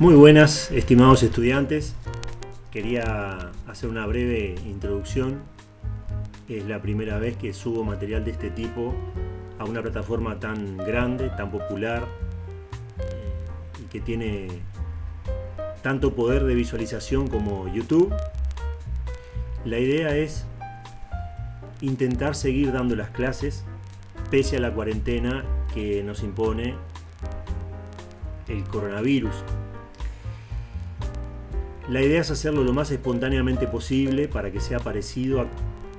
Muy buenas, estimados estudiantes. Quería hacer una breve introducción. Es la primera vez que subo material de este tipo a una plataforma tan grande, tan popular eh, y que tiene tanto poder de visualización como YouTube. La idea es intentar seguir dando las clases pese a la cuarentena que nos impone el coronavirus. La idea es hacerlo lo más espontáneamente posible para que sea parecido a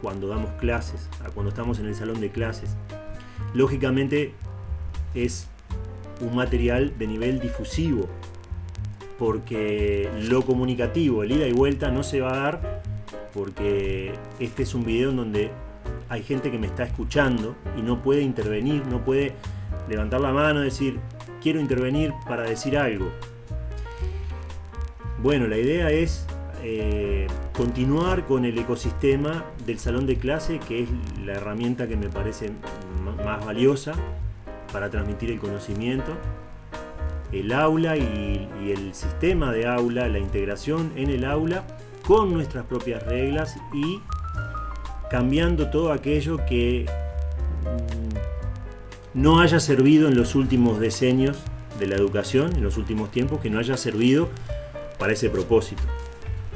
cuando damos clases, a cuando estamos en el salón de clases. Lógicamente es un material de nivel difusivo, porque lo comunicativo, el ida y vuelta, no se va a dar porque este es un video en donde hay gente que me está escuchando y no puede intervenir, no puede levantar la mano y decir quiero intervenir para decir algo. Bueno, la idea es eh, continuar con el ecosistema del salón de clase, que es la herramienta que me parece más valiosa para transmitir el conocimiento. El aula y, y el sistema de aula, la integración en el aula con nuestras propias reglas y cambiando todo aquello que mm, no haya servido en los últimos decenios de la educación, en los últimos tiempos, que no haya servido para ese propósito.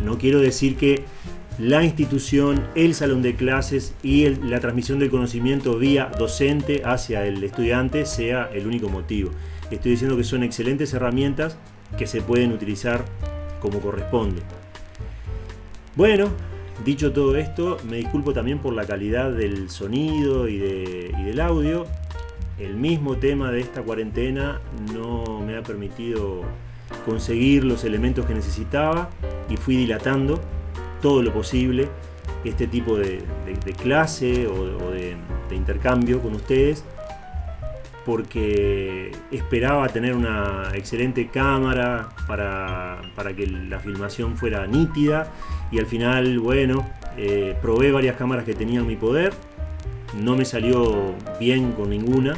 No quiero decir que la institución, el salón de clases y la transmisión del conocimiento vía docente hacia el estudiante sea el único motivo. Estoy diciendo que son excelentes herramientas que se pueden utilizar como corresponde. Bueno, dicho todo esto, me disculpo también por la calidad del sonido y, del audio. El mismo tema de esta cuarentena no me ha permitido conseguir los elementos que necesitaba y fui dilatando todo lo posible este tipo de, clase o, de, intercambio con ustedes porque esperaba tener una excelente cámara para, que la filmación fuera nítida y al final, bueno, eh, probé varias cámaras que tenía en mi poder. No me salió bien con ninguna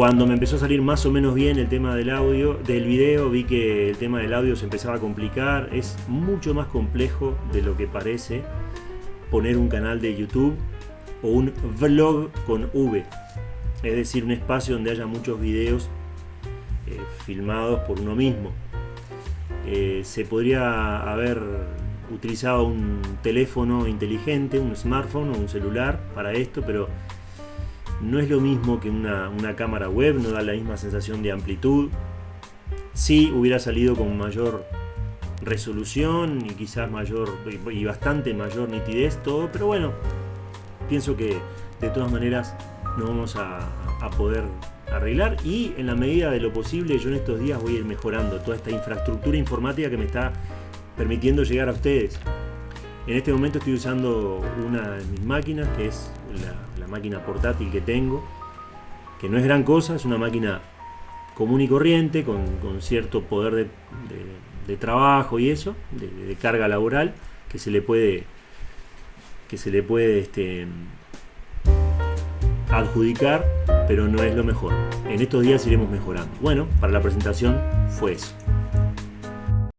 cuando me empezó a salir más o menos bien el tema del audio, del video, vi que el tema del audio se empezaba a complicar. Es mucho más complejo de lo que parece poner un canal de YouTube o un vlog con V. Es decir, un espacio donde haya muchos videos eh, filmados por uno mismo. Eh, se podría haber utilizado un teléfono inteligente, un smartphone o un celular para esto, pero no es lo mismo que una, cámara web, no da la misma sensación de amplitud. Sí hubiera salido con mayor resolución y quizás mayor y bastante mayor nitidez todo, pero bueno, pienso que de todas maneras no vamos a, a, poder arreglar y en la medida de lo posible yo en estos días voy a ir mejorando toda esta infraestructura informática que me está permitiendo llegar a ustedes. En este momento estoy usando una de mis máquinas que es la, máquina portátil que tengo, que no es gran cosa, es una máquina común y corriente, con, cierto poder de, trabajo y eso, de, carga laboral, que se le puede, que se le puede este, adjudicar, pero no es lo mejor. En estos días iremos mejorando. Bueno, para la presentación fue eso.